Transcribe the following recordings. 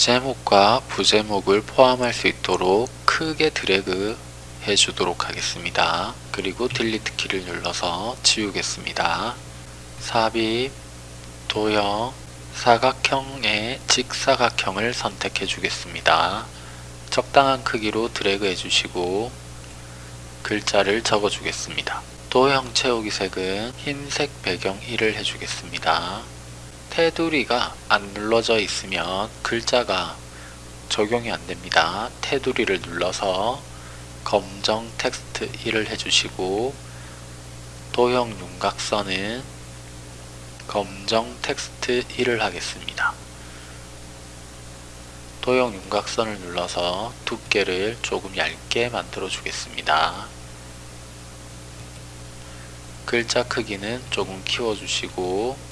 제목과 부제목을 포함할 수 있도록 크게 드래그 해주도록 하겠습니다. 그리고 딜리트 키를 눌러서 지우겠습니다. 삽입, 도형, 사각형의 직사각형을 선택해 주겠습니다. 적당한 크기로 드래그 해주시고 글자를 적어 주겠습니다. 도형 채우기 색은 흰색 배경 1을 해주겠습니다. 테두리가 안 눌러져 있으면 글자가 적용이 안됩니다. 테두리를 눌러서 검정 텍스트 1을 해주시고 도형 윤곽선은 검정 텍스트 1을 하겠습니다. 도형 윤곽선을 눌러서 두께를 조금 얇게 만들어 주겠습니다. 글자 크기는 조금 키워주시고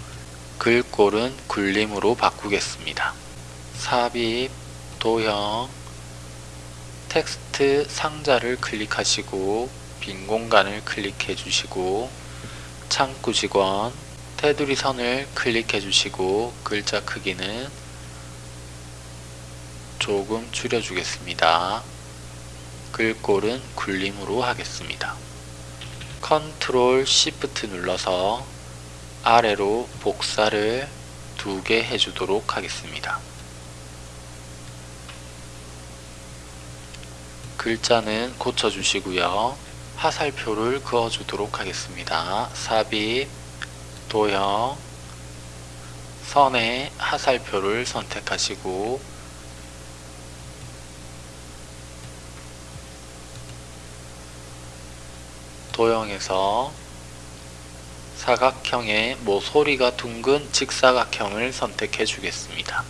글꼴은 굴림으로 바꾸겠습니다. 삽입, 도형, 텍스트 상자를 클릭하시고 빈 공간을 클릭해 주시고 창구 직원 테두리 선을 클릭해 주시고 글자 크기는 조금 줄여 주겠습니다. 글꼴은 굴림으로 하겠습니다. Control Shift 눌러서 아래로 복사를 두 개 해주도록 하겠습니다. 글자는 고쳐주시고요. 화살표를 그어주도록 하겠습니다. 삽입, 도형, 선에 화살표를 선택하시고 도형에서 사각형의 모서리가 둥근 직사각형을 선택해 주겠습니다.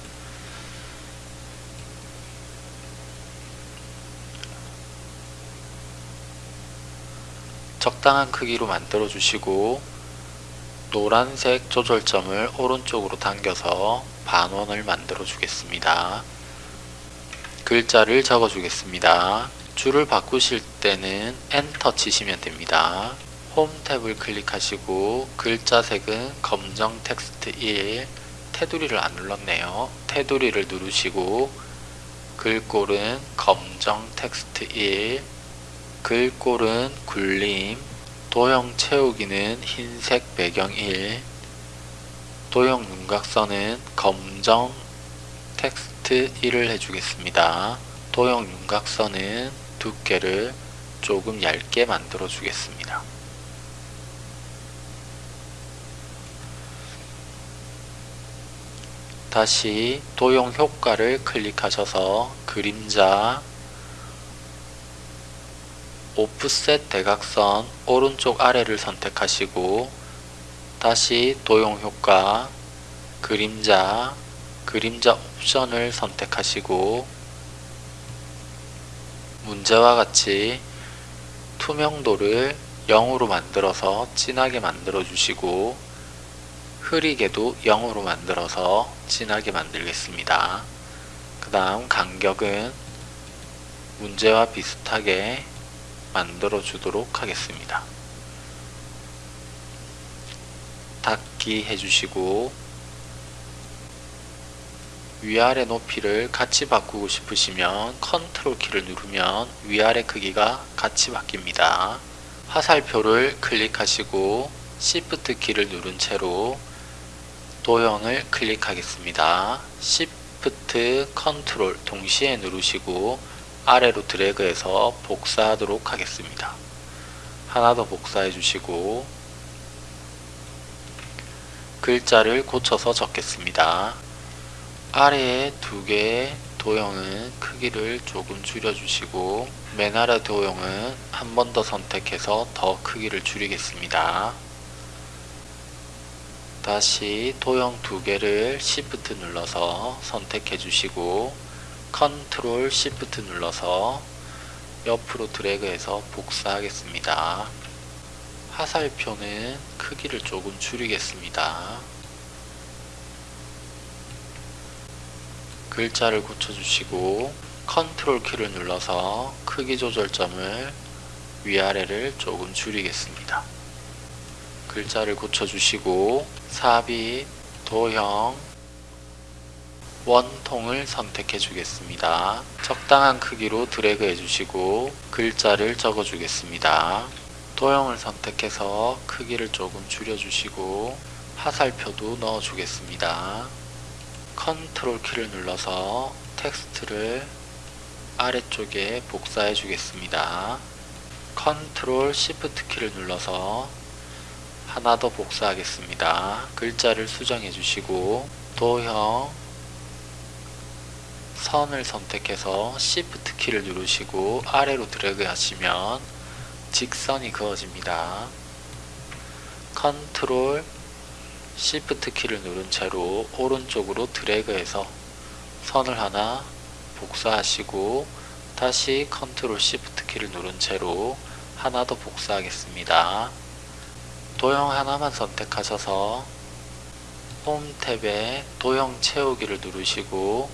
적당한 크기로 만들어 주시고 노란색 조절점을 오른쪽으로 당겨서 반원을 만들어 주겠습니다. 글자를 적어 주겠습니다. 줄을 바꾸실 때는 엔터 치시면 됩니다. 홈 탭을 클릭하시고 글자 색은 검정 텍스트 1 테두리를 안 눌렀네요. 테두리를 누르시고 글꼴은 검정 텍스트 1 글꼴은 굴림 도형 채우기는 흰색 배경 1 도형 윤곽선은 검정 텍스트 1을 해주겠습니다. 도형 윤곽선은 두께를 조금 얇게 만들어 주겠습니다. 다시 도형 효과를 클릭하셔서 그림자 오프셋 대각선 오른쪽 아래를 선택하시고 다시 도형 효과 그림자 그림자 옵션을 선택하시고 문제와 같이 투명도를 0으로 만들어서 진하게 만들어 주시고 흐리게도 0으로 만들어서 진하게 만들겠습니다. 그 다음 간격은 문제와 비슷하게 만들어 주도록 하겠습니다. 닫기 해주시고 위아래 높이를 같이 바꾸고 싶으시면 컨트롤 키를 누르면 위아래 크기가 같이 바뀝니다. 화살표를 클릭하시고 Shift 키를 누른 채로 도형을 클릭하겠습니다. Shift, Control 동시에 누르시고 아래로 드래그해서 복사하도록 하겠습니다. 하나 더 복사해 주시고 글자를 고쳐서 적겠습니다. 아래에 두 개의 도형은 크기를 조금 줄여주시고 맨 아래 도형은 한 번 더 선택해서 더 크기를 줄이겠습니다. 다시 도형 두 개를 Shift 눌러서 선택해 주시고 컨트롤 Shift 눌러서 옆으로 드래그해서 복사하겠습니다. 화살표는 크기를 조금 줄이겠습니다. 글자를 고쳐주시고 컨트롤 키를 눌러서 크기 조절점을 위아래를 조금 줄이겠습니다. 글자를 고쳐주시고 삽입, 도형, 원통을 선택해 주겠습니다. 적당한 크기로 드래그 해주시고 글자를 적어 주겠습니다. 도형을 선택해서 크기를 조금 줄여주시고 화살표도 넣어 주겠습니다. 컨트롤 키를 눌러서 텍스트를 아래쪽에 복사해 주겠습니다. 컨트롤 시프트 키를 눌러서 하나 더 복사하겠습니다. 글자를 수정해 주시고 도형 선을 선택해서 Shift 키를 누르시고 아래로 드래그 하시면 직선이 그어집니다. 컨트롤 Shift 키를 누른 채로 오른쪽으로 드래그해서 선을 하나 복사하시고 다시 컨트롤 Shift 키를 누른 채로 하나 더 복사하겠습니다. 도형 하나만 선택하셔서 홈 탭에 도형 채우기를 누르시고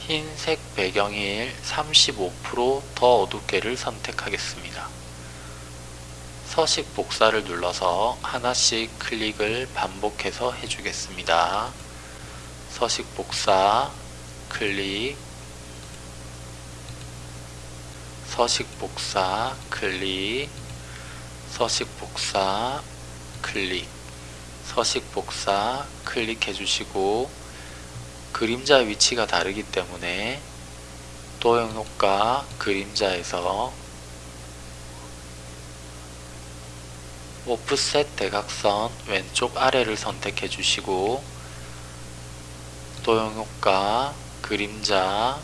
흰색 배경일 35%더 어둡게를 선택하겠습니다. 서식 복사를 눌러서 하나씩 클릭을 반복해서 해주겠습니다. 서식 복사, 클릭, 서식 복사, 클릭, 서식 복사, 클릭, 서식 복사, 클릭해 주시고 그림자 위치가 다르기 때문에 도형 효과 그림자에서 오프셋 대각선 왼쪽 아래를 선택해 주시고 도형 효과 그림자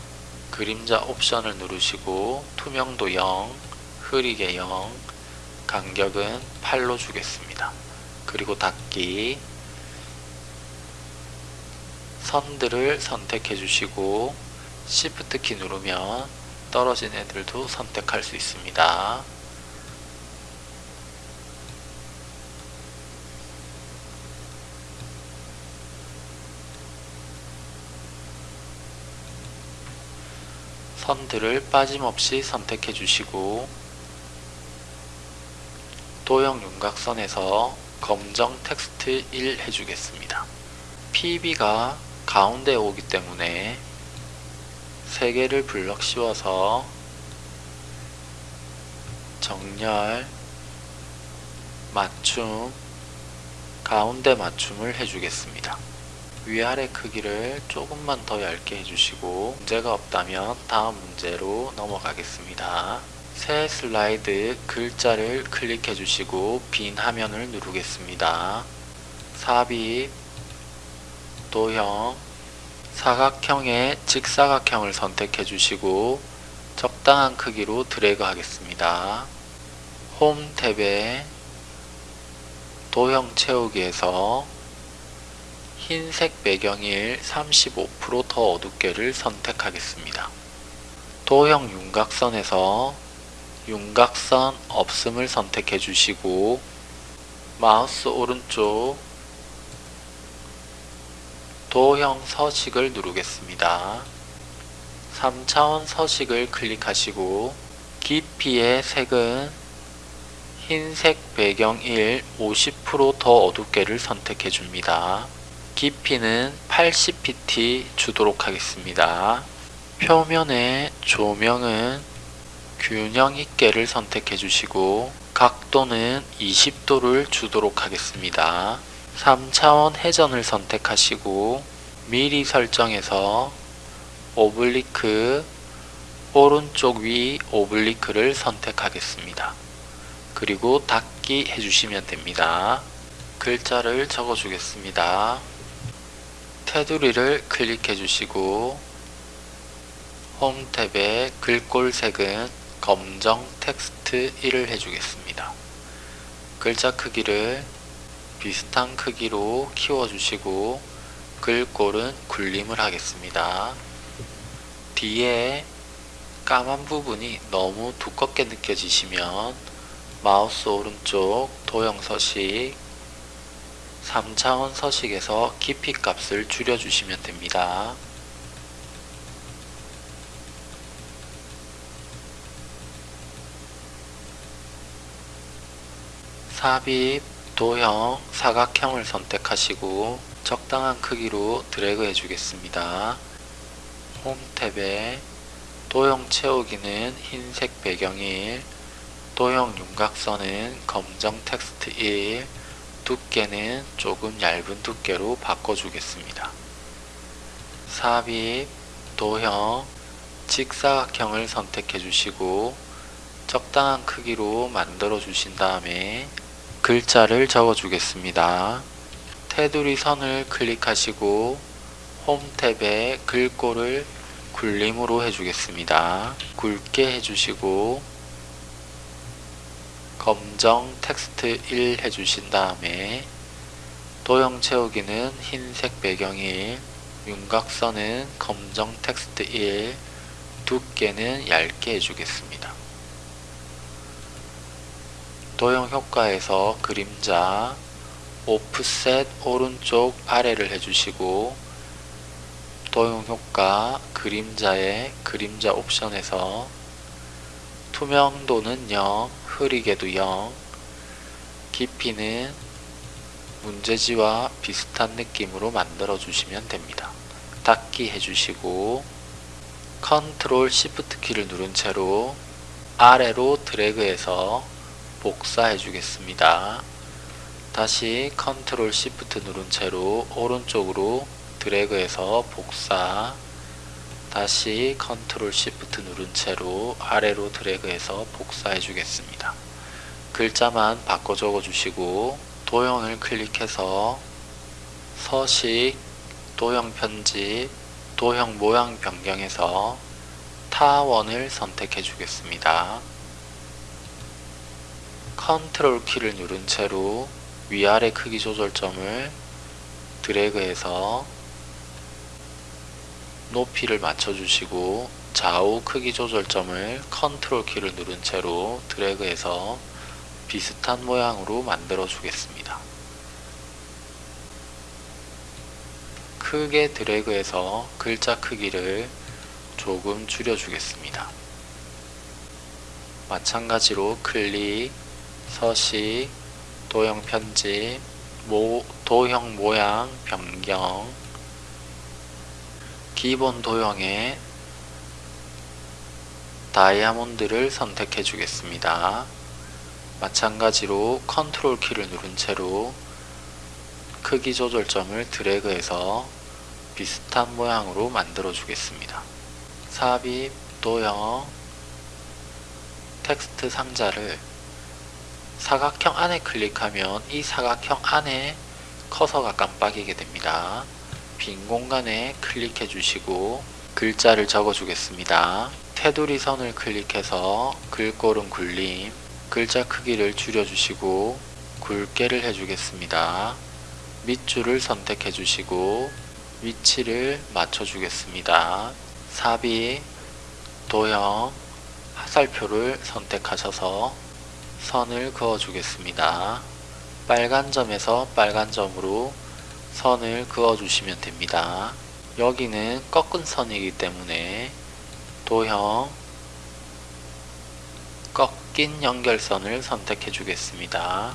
그림자 옵션을 누르시고 투명도 0 흐리게 0 간격은 8로 주겠습니다. 그리고 닫기 선들을 선택해 주시고 Shift 키 누르면 떨어진 애들도 선택할 수 있습니다. 선들을 빠짐없이 선택해 주시고 도형 윤곽선에서 검정 텍스트 1 해주겠습니다. PB가 가운데에 오기 때문에 3개를 블럭 씌워서 정렬, 맞춤, 가운데 맞춤을 해주겠습니다. 위아래 크기를 조금만 더 얇게 해주시고 문제가 없다면 다음 문제로 넘어가겠습니다. 새 슬라이드 글자를 클릭해 주시고 빈 화면을 누르겠습니다. 삽입, 도형, 사각형의 직사각형을 선택해 주시고 적당한 크기로 드래그 하겠습니다. 홈 탭에 도형 채우기에서 흰색 배경일 35%더 어둡게를 선택하겠습니다. 도형 윤곽선에서 윤곽선 없음을 선택해 주시고 마우스 오른쪽 도형 서식을 누르겠습니다. 3차원 서식을 클릭하시고 깊이의 색은 흰색 배경 1 50%더 어둡게를 선택해 줍니다. 깊이는 80pt 주도록 하겠습니다. 표면의 조명은 균형 있게를 선택해 주시고 각도는 20도를 주도록 하겠습니다. 3차원 회전을 선택하시고 미리 설정해서 오블리크 오른쪽 위 오블리크를 선택하겠습니다. 그리고 닫기 해주시면 됩니다. 글자를 적어 주겠습니다. 테두리를 클릭해 주시고 홈 탭에 글꼴 색은 검정 텍스트 1을 해주겠습니다. 글자 크기를 비슷한 크기로 키워주시고 글꼴은 굴림을 하겠습니다. 뒤에 까만 부분이 너무 두껍게 느껴지시면 마우스 오른쪽 도형 서식 3차원 서식에서 깊이 값을 줄여주시면 됩니다. 삽입, 도형, 사각형을 선택하시고 적당한 크기로 드래그 해주겠습니다. 홈 탭에 도형 채우기는 흰색 배경일, 도형 윤곽선은 검정 텍스트 1, 두께는 조금 얇은 두께로 바꿔주겠습니다. 삽입, 도형, 직사각형을 선택해 주시고 적당한 크기로 만들어 주신 다음에 글자를 적어 주겠습니다. 테두리 선을 클릭하시고 홈 탭에 글꼴을 굴림으로 해주겠습니다. 굵게 해주시고 검정 텍스트 1 해주신 다음에 도형 채우기는 흰색 배경 1 윤곽선은 검정 텍스트 1 두께는 얇게 해주겠습니다. 도형 효과에서 그림자 오프셋 오른쪽 아래를 해주시고 도형 효과 그림자의 그림자 옵션에서 투명도는 0, 흐리게도 0, 깊이는 문제지와 비슷한 느낌으로 만들어 주시면 됩니다. 닫기 해주시고 컨트롤 시프트 키를 누른 채로 아래로 드래그해서 복사해 주겠습니다. 다시 컨트롤 시프트 누른 채로 오른쪽으로 드래그해서 복사 다시 컨트롤 시프트 누른 채로 아래로 드래그해서 복사해 주겠습니다. 글자만 바꿔 적어 주시고 도형을 클릭해서 서식, 도형 편집, 도형 모양 변경해서 타원을 선택해 주겠습니다. 컨트롤 키를 누른 채로 위아래 크기 조절점을 드래그해서 높이를 맞춰주시고 좌우 크기 조절점을 컨트롤 키를 누른 채로 드래그해서 비슷한 모양으로 만들어 주겠습니다. 크게 드래그해서 글자 크기를 조금 줄여 주겠습니다. 마찬가지로 클릭, 서식, 도형 편집, 모, 도형 모양 변경, 기본 도형에 다이아몬드를 선택해 주겠습니다. 마찬가지로 컨트롤 키를 누른 채로 크기 조절점을 드래그해서 비슷한 모양으로 만들어 주겠습니다. 삽입, 도형, 텍스트 상자를 사각형 안에 클릭하면 이 사각형 안에 커서가 깜빡이게 됩니다. 빈 공간에 클릭해 주시고 글자를 적어 주겠습니다. 테두리 선을 클릭해서 글꼴은 굴림, 글자 크기를 줄여 주시고 굵게를 해주겠습니다. 밑줄을 선택해 주시고 위치를 맞춰 주겠습니다. 삽입, 도형, 화살표를 선택하셔서 선을 그어 주겠습니다. 빨간 점에서 빨간 점으로 선을 그어 주시면 됩니다. 여기는 꺾은 선이기 때문에 도형 꺾인 연결선을 선택해 주겠습니다.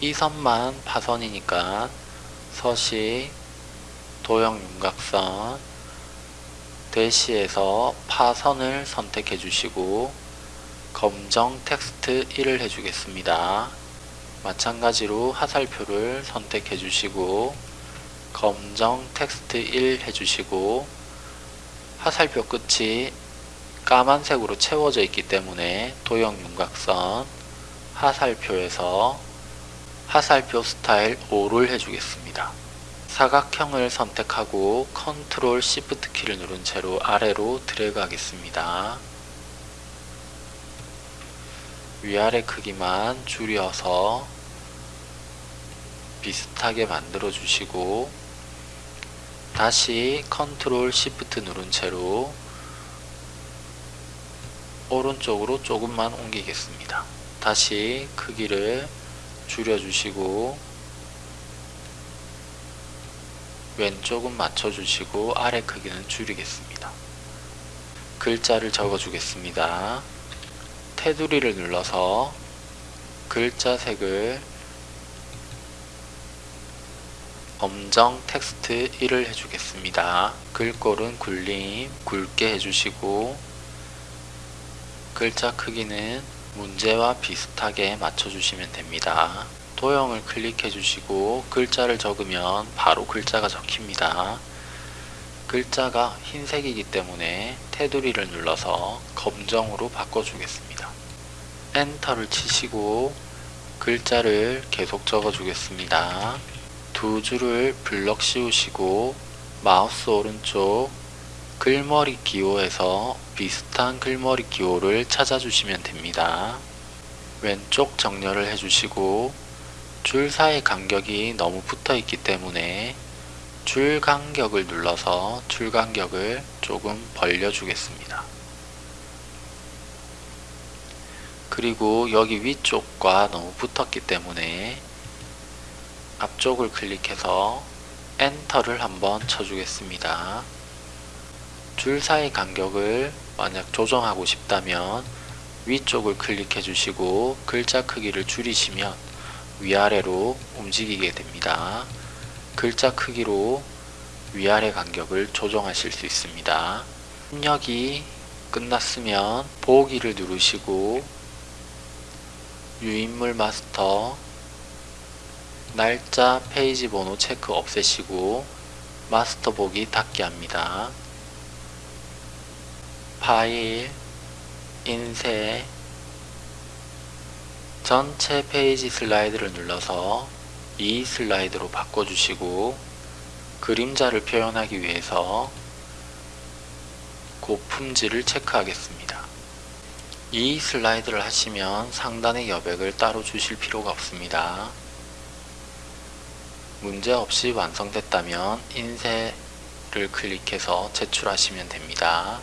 이 선만 파선이니까 서식 도형 윤곽선 대시에서 파선을 선택해 주시고 검정 텍스트 1을 해주겠습니다. 마찬가지로 화살표를 선택해 주시고 검정 텍스트 1 해주시고 화살표 끝이 까만색으로 채워져 있기 때문에 도형 윤곽선 화살표에서 화살표 스타일 5를 해주겠습니다. 사각형을 선택하고 컨트롤 시프트 키를 누른 채로 아래로 드래그 하겠습니다. 위아래 크기만 줄여서 비슷하게 만들어 주시고 다시 컨트롤 시프트 누른 채로 오른쪽으로 조금만 옮기겠습니다. 다시 크기를 줄여주시고 왼쪽은 맞춰주시고 아래 크기는 줄이겠습니다. 글자를 적어주겠습니다. 테두리를 눌러서 글자 색을 검정 텍스트 1을 해주겠습니다. 글꼴은 굴림 굵게 해주시고 글자 크기는 문제와 비슷하게 맞춰주시면 됩니다. 도형을 클릭해 주시고 글자를 적으면 바로 글자가 적힙니다. 글자가 흰색이기 때문에 테두리를 눌러서 검정으로 바꿔주겠습니다. 엔터를 치시고 글자를 계속 적어주겠습니다. 두 줄을 블럭 씌우시고 마우스 오른쪽 글머리 기호에서 비슷한 글머리 기호를 찾아주시면 됩니다. 왼쪽 정렬을 해주시고 줄 사이 간격이 너무 붙어 있기 때문에 줄 간격을 눌러서 줄 간격을 조금 벌려 주겠습니다. 그리고 여기 위쪽과 너무 붙었기 때문에 앞쪽을 클릭해서 엔터를 한번 쳐주겠습니다. 줄 사이 간격을 만약 조정하고 싶다면 위쪽을 클릭해 주시고 글자 크기를 줄이시면 위아래로 움직이게 됩니다. 글자 크기로 위아래 간격을 조정하실 수 있습니다. 입력이 끝났으면 보기를 누르시고 유인물 마스터 날짜 페이지 번호 체크 없애시고 마스터 보기 닫기 합니다. 파일 인쇄 전체 페이지 슬라이드를 눌러서 이 슬라이드로 바꿔주시고 그림자를 표현하기 위해서 고품질을 체크하겠습니다. 이 슬라이드를 하시면 상단의 여백을 따로 주실 필요가 없습니다. 문제없이 완성됐다면 인쇄를 클릭해서 제출하시면 됩니다.